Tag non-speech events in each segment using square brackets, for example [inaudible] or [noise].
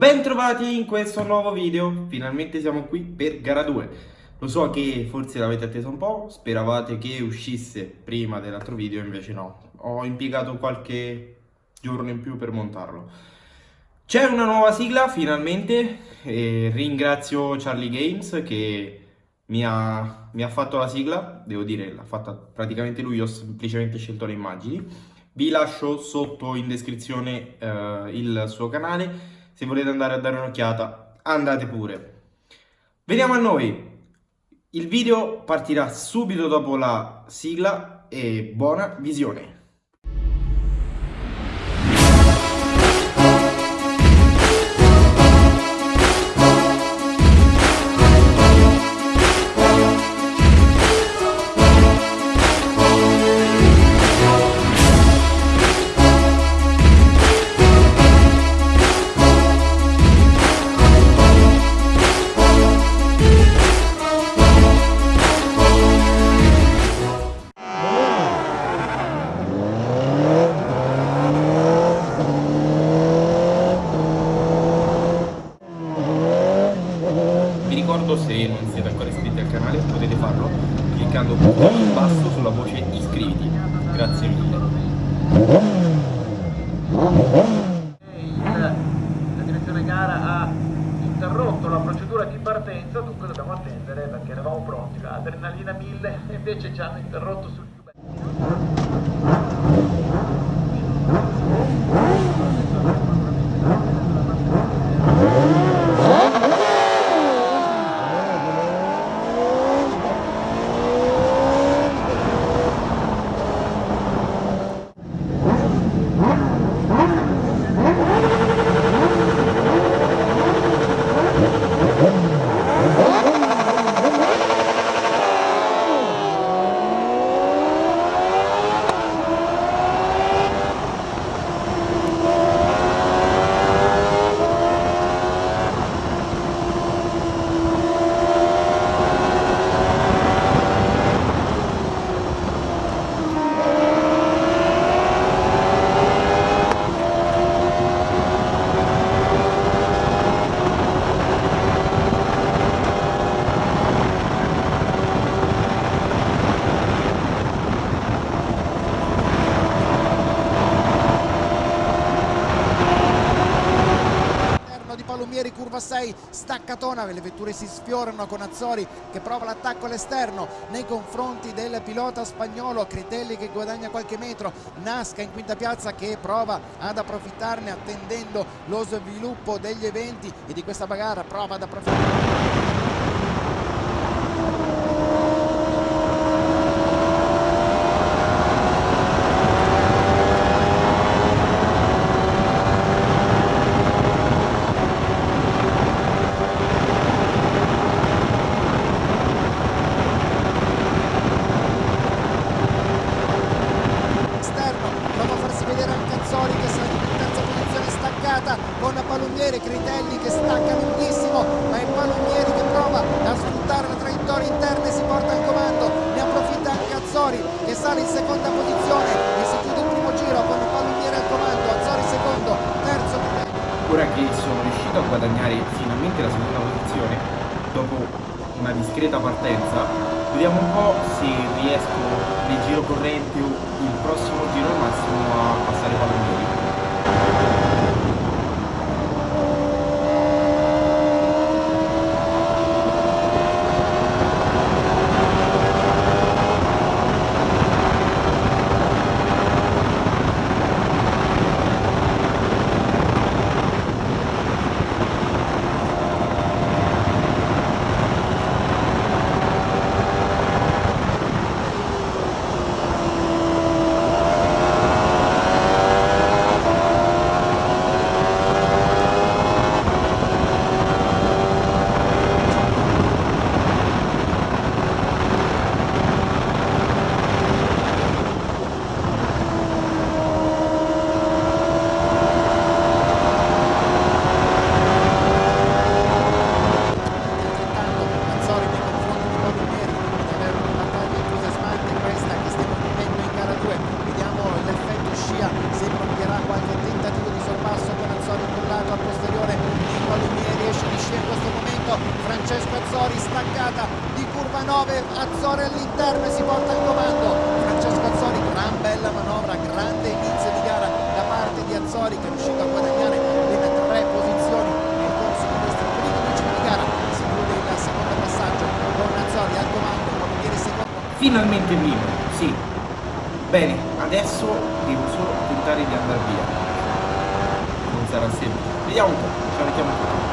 Bentrovati in questo nuovo video, finalmente siamo qui per gara 2 Lo so che forse l'avete atteso un po', speravate che uscisse prima dell'altro video, invece no. Ho impiegato qualche giorno in più per montarlo. C'è una nuova sigla finalmente e ringrazio Charlie Games che mi ha, mi ha fatto la sigla. Devo dire, l'ha fatta praticamente lui, ho semplicemente scelto le immagini. Vi lascio sotto in descrizione uh, il suo canale se volete andare a dare un'occhiata, andate pure. Veniamo a noi. Il video partirà subito dopo la sigla e buona visione. La direzione gara ha interrotto la procedura di partenza dunque dobbiamo attendere perché eravamo pronti. L'adrenalina 1000 e invece ci hanno interrotto sul più bello Palumieri curva 6 staccatona le vetture si sfiorano con Azzori che prova l'attacco all'esterno nei confronti del pilota spagnolo Critelli che guadagna qualche metro Nasca in quinta piazza che prova ad approfittarne attendendo lo sviluppo degli eventi e di questa bagara prova ad approfittare con Palumbieri, Critelli che stacca lunghissimo ma è Palumbieri che prova a sfruttare la traiettoria interna e si porta al comando ne approfitta anche Azzori che sale in seconda posizione e si chiude il primo giro con Palumbieri al comando Azzori secondo, terzo Critelli ora che sono riuscito a guadagnare finalmente la seconda posizione dopo una discreta partenza. Vediamo un po' se riesco nel giro corrente o il prossimo giro al massimo a passare Palumbieri parte di Azzori che è riuscito a guadagnare ben tre posizioni nel corso di questi primi decimi di gara si chiude il secondo passaggio con Azzori al comando Palombieri secondo Finalmente primo, sì. Bene, adesso devo solo tentare di andare via. Non sarà semplice. Vediamo un po', ci mettiamo tutto.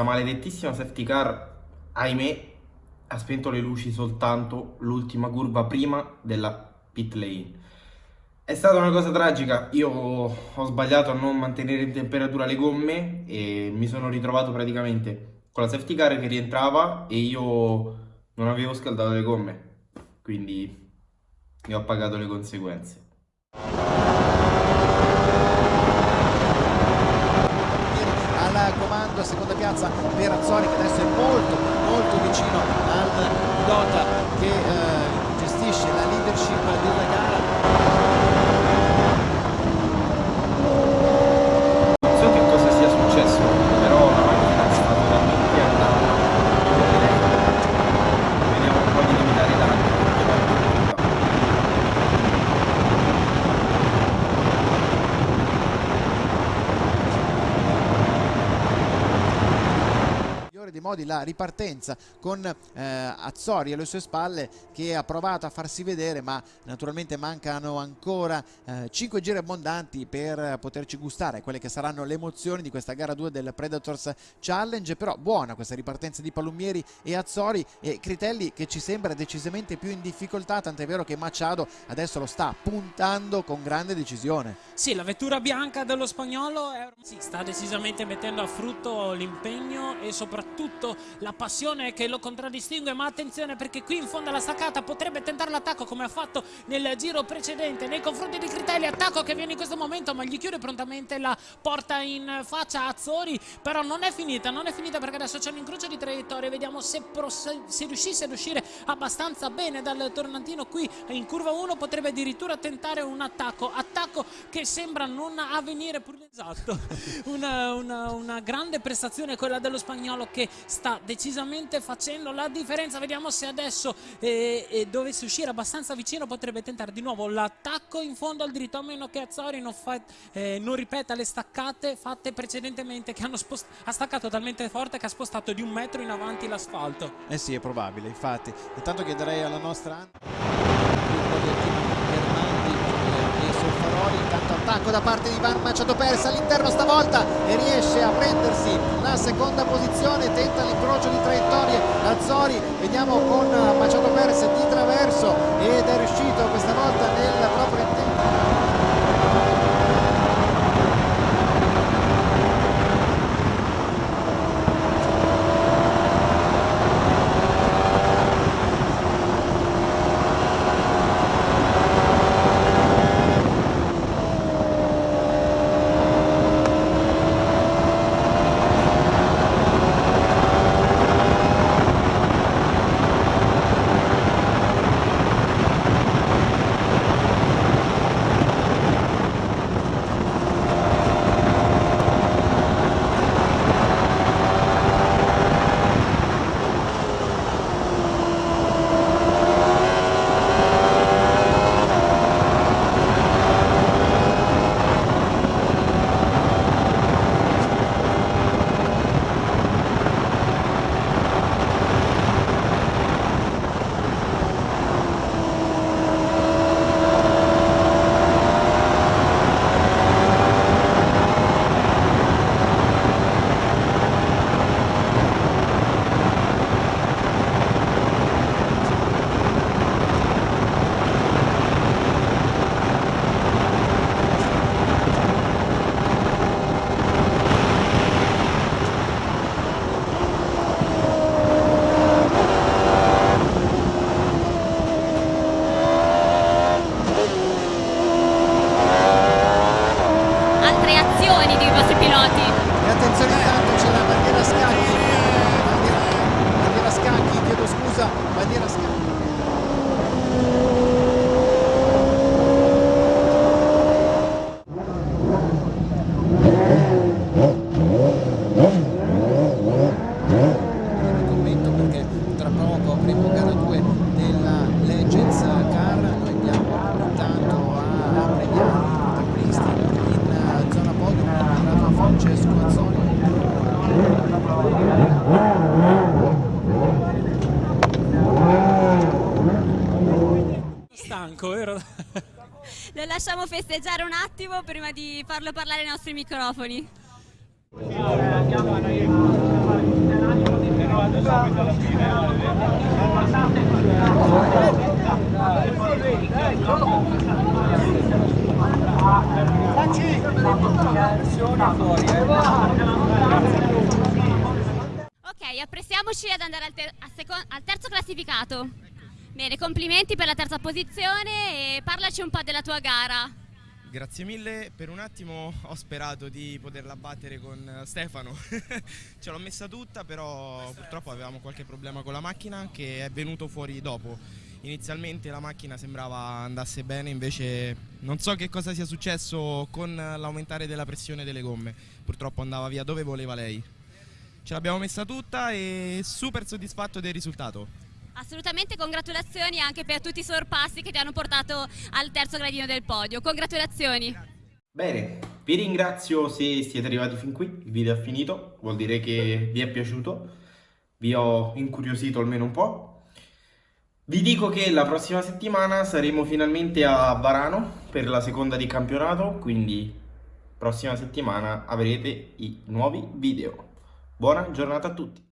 Questa maledettissima safety car, ahimè, ha spento le luci soltanto l'ultima curva prima della pit lane. È stata una cosa tragica, io ho sbagliato a non mantenere in temperatura le gomme e mi sono ritrovato praticamente con la safety car che rientrava e io non avevo scaldato le gomme, quindi ne ho pagato le conseguenze. al comando seconda piazza per Azzori che adesso è molto molto vicino al pilota che eh, gestisce la leadership della gara Non so che cosa sia successo, però la macchina sta totalmente andando. Vediamo un po' di limitare i danni. perché va in difficoltà. migliore di modi la ripartenza con eh, Azzori alle sue spalle che ha provato a farsi vedere ma naturalmente mancano ancora eh, 5 giri abbondanti per poterci gustare quelle che saranno le emozioni di questa gara 2 del Predators Challenge. Però buona questa ripartenza di Palumieri e Azzori e Critelli che ci sembra decisamente più in difficoltà tant'è vero che Machado adesso lo sta puntando con grande decisione. Sì la vettura bianca dello spagnolo è... sì, sta decisamente mettendo a frutto l'impegno e soprattutto la passione che lo contraddistingue ma attenzione perché qui in fondo alla staccata potrebbe tentare l'attacco come ha fatto nel giro precedente. Nei confronti di Critelli attacco che viene in questo momento ma gli chiude prontamente la porta in faccia Azzori però non è finita non è finita perché adesso c'è un incrocio di traiettorie. Vediamo se, se riuscisse ad uscire abbastanza bene dal tornantino qui in curva 1 potrebbe addirittura tentare un attacco. Attacco che sembra non avvenire pur esatto. [laughs] Una, una, una grande prestazione quella dello spagnolo che sta decisamente facendo la differenza. Vediamo se adesso eh, eh, dovesse uscire abbastanza vicino potrebbe tentare di nuovo l'attacco in fondo al dritto a meno che Azzori non, fa, eh, non ripeta le staccate fatte precedentemente che ha staccato talmente forte che ha spostato di un metro in avanti l'asfalto. Eh sì è probabile infatti. Intanto chiederei alla nostra Solfaroli intanto attacco da parte di Ivan Machado Perez all'interno stavolta e riesce a prendersi la seconda posizione tenta l'incrocio di traiettorie Azzori vediamo con Machado Perez di traverso ed è riuscito questa volta nel [laughs] Lo lasciamo festeggiare un attimo prima di farlo parlare ai nostri microfoni. Ok, apprestiamoci ad andare al, ter al terzo classificato. Bene, complimenti per la terza posizione e parlaci un po' della tua gara. Grazie mille, per un attimo ho sperato di poterla battere con Stefano, [laughs] ce l'ho messa tutta però purtroppo avevamo qualche problema con la macchina che è venuto fuori dopo. Inizialmente la macchina sembrava andasse bene, invece non so che cosa sia successo con l'aumentare della pressione delle gomme, purtroppo andava via dove voleva lei. Ce l'abbiamo messa tutta e super soddisfatto del risultato. Assolutamente congratulazioni anche per tutti i sorpassi che ti hanno portato al terzo gradino del podio. Congratulazioni. Bene, vi ringrazio se siete arrivati fin qui, il video è finito, vuol dire che vi è piaciuto, vi ho incuriosito almeno un po'. Vi dico che la prossima settimana saremo finalmente a Varano per la seconda di campionato, quindi prossima settimana avrete i nuovi video. Buona giornata a tutti!